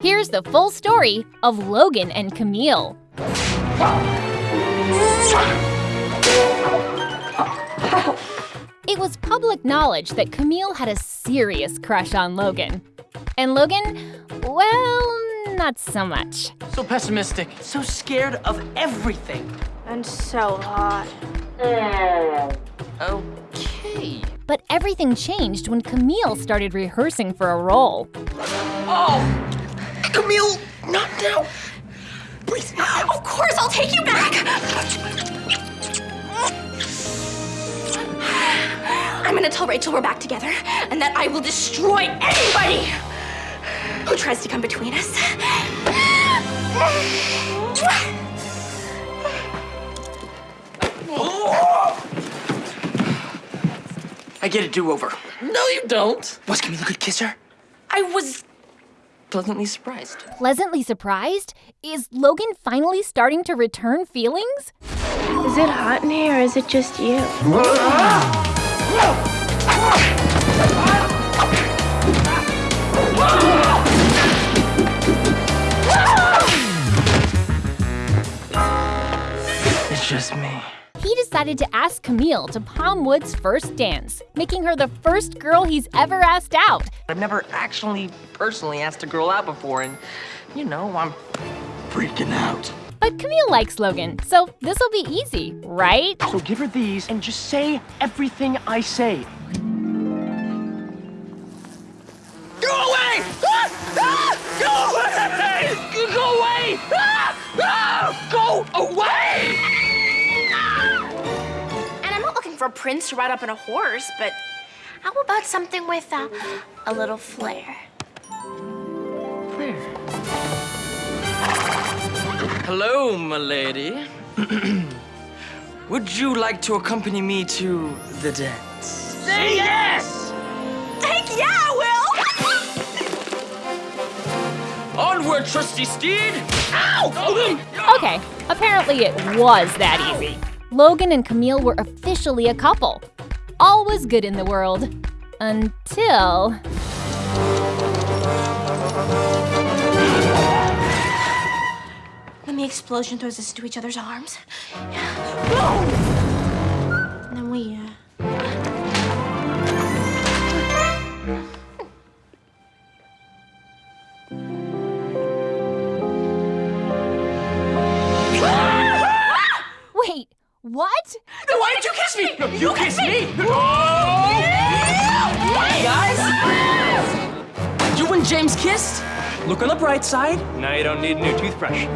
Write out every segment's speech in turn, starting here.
Here's the full story of Logan and Camille. It was public knowledge that Camille had a serious crush on Logan. And Logan, well, not so much. So pessimistic, so scared of everything. And so hot. Okay. But everything changed when Camille started rehearsing for a role. Oh! Camille, not now! Breathe now! Of course, I'll take you back! I'm gonna tell Rachel we're back together and that I will destroy anybody who tries to come between us. I get a do-over. No, you don't. Was Camille a good kisser? I was pleasantly surprised. Pleasantly surprised? Is Logan finally starting to return feelings? Is it hot in here or is it just you? It's just me. He decided to ask Camille to Palm Woods' first dance, making her the first girl he's ever asked out. I've never actually personally asked a girl out before, and you know, I'm freaking out. But Camille likes Logan, so this'll be easy, right? So give her these and just say everything I say. I'm not looking for a prince to ride up on a horse, but how about something with uh, a little flair? Flair? Hello, my lady. Would you like to accompany me to the dance? Say yes! Heck yeah, I will! Onward, trusty steed! Ow! Okay, apparently it was that easy. Logan and Camille were officially a couple. All was good in the world. Until. Then the explosion throws us into each other's arms. James kissed? Look on the bright side. Now you don't need a new toothbrush.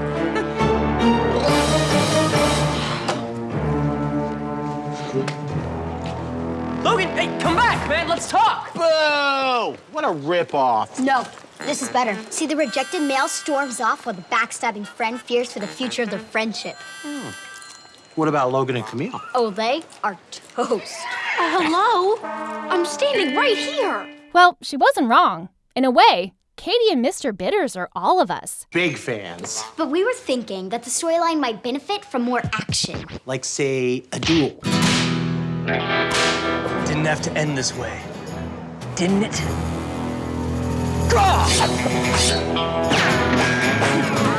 Logan, hey, come back, man. Let's talk. Boo! What a ripoff. No, this is better. See, the rejected male storms off while the backstabbing friend fears for the future of their friendship. Hmm. What about Logan and Camille? Oh, they are toast. Uh, hello? I'm standing right here. Well, she wasn't wrong. In a way, Katie and Mr. Bitters are all of us. Big fans. But we were thinking that the storyline might benefit from more action. Like, say, a duel. Didn't have to end this way, didn't it? Whoa!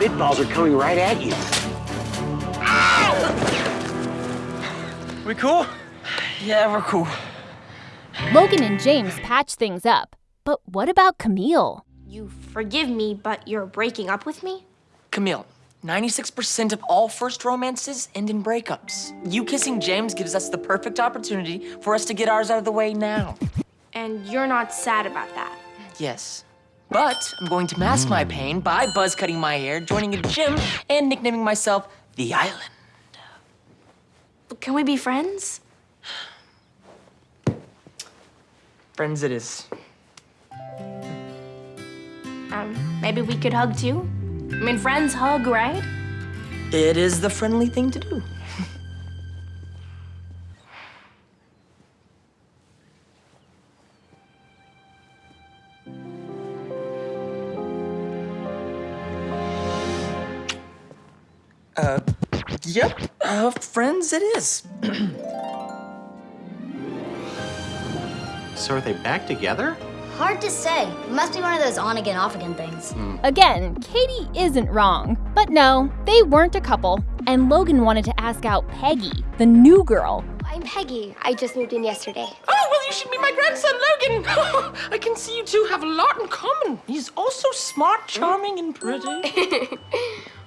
Spitballs are coming right at you. We cool? Yeah, we're cool. Logan and James patch things up. But what about Camille? You forgive me, but you're breaking up with me? Camille, 96% of all first romances end in breakups. You kissing James gives us the perfect opportunity for us to get ours out of the way now. And you're not sad about that. Yes. But I'm going to mask my pain by buzz cutting my hair, joining a gym, and nicknaming myself the Island. Can we be friends? Friends it is. Um, maybe we could hug too? I mean, friends hug, right? It is the friendly thing to do. Yep, uh, friends it is. So are they back together? Hard to say. Must be one of those on again, off again things. Again, Katie isn't wrong. But no, they weren't a couple, and Logan wanted to ask out Peggy, the new girl. I'm Peggy. I just moved in yesterday. Oh, well, you should meet my grandson, Logan. I can see you two have a lot in common. He's also smart, charming, and pretty.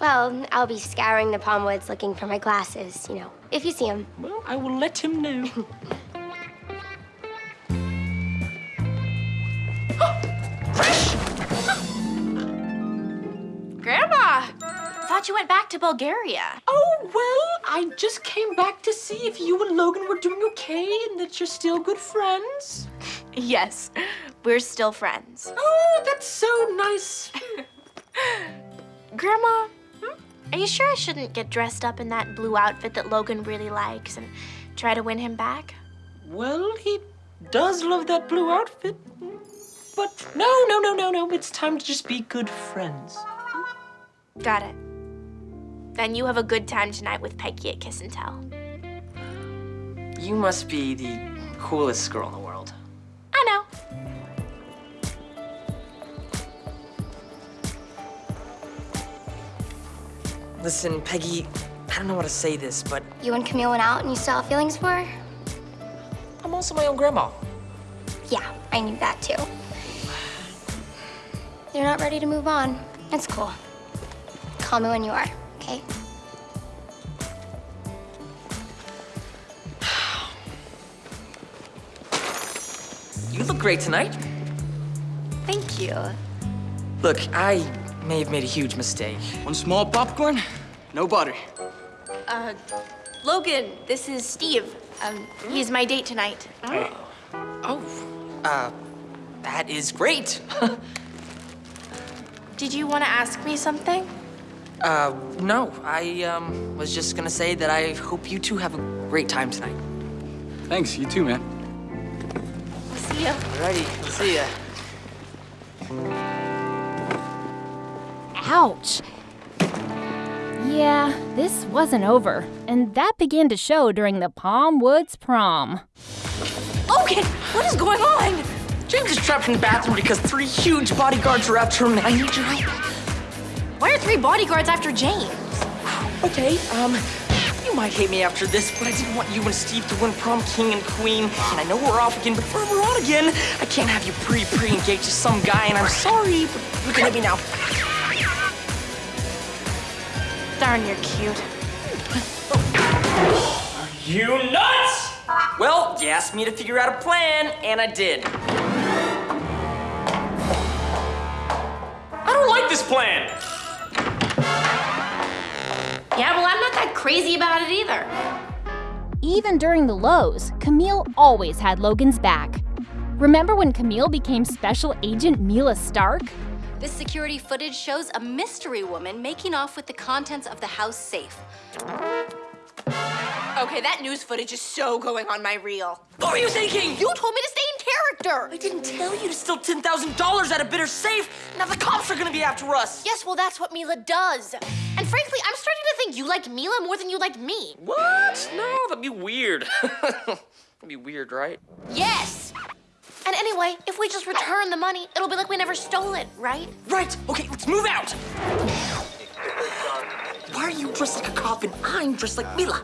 Well, I'll be scouring the Palm Woods looking for my glasses, you know, if you see him. well, I will let him know. Thought you went back to Bulgaria. Oh, well, I just came back to see if you and Logan were doing okay and that you're still good friends. Yes, we're still friends. Oh, that's so nice. Grandma, hmm? are you sure I shouldn't get dressed up in that blue outfit that Logan really likes and try to win him back? Well, he does love that blue outfit. But no, no, no, no, no. It's time to just be good friends. Got it. Then you have a good time tonight with Peggy at Kiss and Tell. You must be the coolest girl in the world. I know. Listen, Peggy, I don't know how to say this, but You and Camille went out and you still have feelings for her? I'm also my own grandma. Yeah, I knew that too. You're not ready to move on. It's cool. Call me when you are, okay? You look great tonight. Thank you. Look, I may have made a huge mistake. One small popcorn, no butter. Uh, Logan, this is Steve. Um, he's my date tonight. Oh, uh, that is great. Did you want to ask me something? Uh, no, I, um, was just gonna say that I hope you two have a great time tonight. Thanks, you too, man. See ya. Alrighty, see ya. Ouch. Yeah, this wasn't over, and that began to show during the Palm Woods prom. Logan, what is going on? James is trapped in the bathroom because three huge bodyguards are after him. I need your help. Why are three bodyguards after James? Okay, um, you might hate me after this, but I didn't want you and Steve to win prom king and queen. And I know we're off again, but forever on again. I can't have you pre-pre-engaged to some guy, and I'm sorry, but you can hit me now. Darn, you're cute. Are you nuts! Well, you asked me to figure out a plan, and I did. I don't like this plan. Yeah, well, I'm not that crazy about it either. Even during the lows, Camille always had Logan's back. Remember when Camille became Special Agent Mila Stark? This security footage shows a mystery woman making off with the contents of the house safe. Okay, that news footage is so going on my reel. What were you thinking? You told me to stay in character. I didn't tell you to steal $10,000 out of Bitters' Safe. Now the cops are gonna be after us. Yes, well, that's what Mila does. And frankly, I'm starting to think you like Mila more than you like me. What? No, that'd be weird. that'd be weird, right? Yes. And anyway, if we just return the money, it'll be like we never stole it, right? Right. Okay, let's move out. Why are you dressed like a cop and I'm dressed like Mila?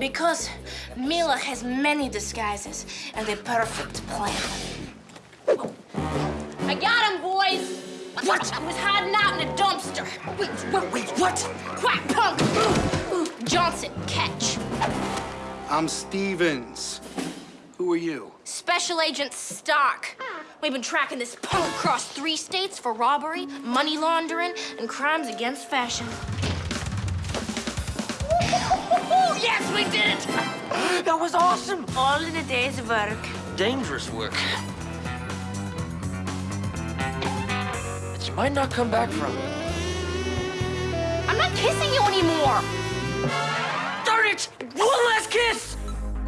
Because Mila has many disguises and a perfect plan. Oh. I got him, boys. What? He was hiding out in a dumpster. Wait, wait, wait, what? Quack, punk. Ooh, ooh, Johnson, catch. I'm Stevens. Who are you? Special Agent Stark. We've been tracking this punk across three states for robbery, money laundering, and crimes against fashion. yes, we did it! That was awesome. All in a day's work. Dangerous work. That you might not come back from. I'm not kissing you anymore. Darn it! One last kiss!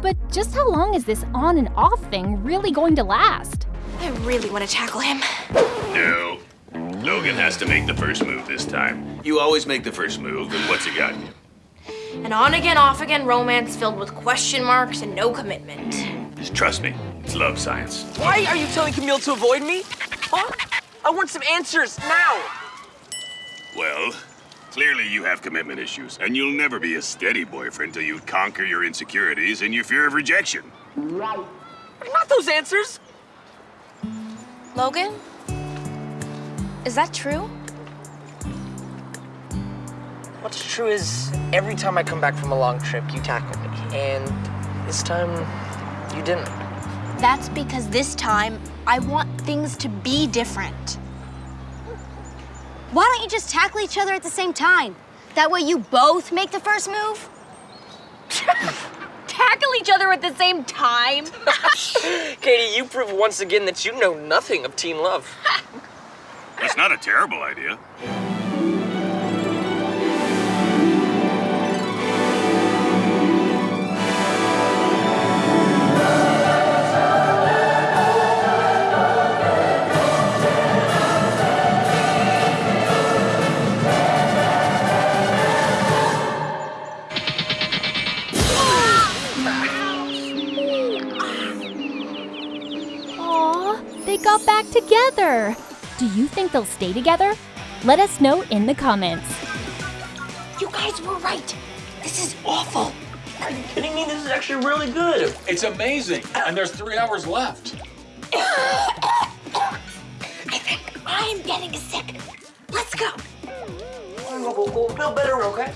But just how long is this on and off thing really going to last? I really want to tackle him. No. Logan has to make the first move this time. You always make the first move, and what's he got? An on again, off again romance filled with question marks and no commitment. Just trust me, it's love science. Why are you telling Camille to avoid me? Huh? I want some answers now. Well, clearly you have commitment issues, and you'll never be a steady boyfriend till you conquer your insecurities and your fear of rejection. Right. Not those answers. Logan? Is that true? What's true is every time I come back from a long trip, you tackle me. And this time, you didn't. That's because this time I want things to be different. Why don't you just tackle each other at the same time? That way you both make the first move? Tackle each other at the same time? Katie, you prove once again that you know nothing of teen love. That's not a terrible idea. Do you think they'll stay together? Let us know in the comments. You guys were right. This is awful. Are you kidding me? This is actually really good. It's amazing, and there's three hours left. I think I'm getting sick. Let's go. We'll, we'll feel better, okay?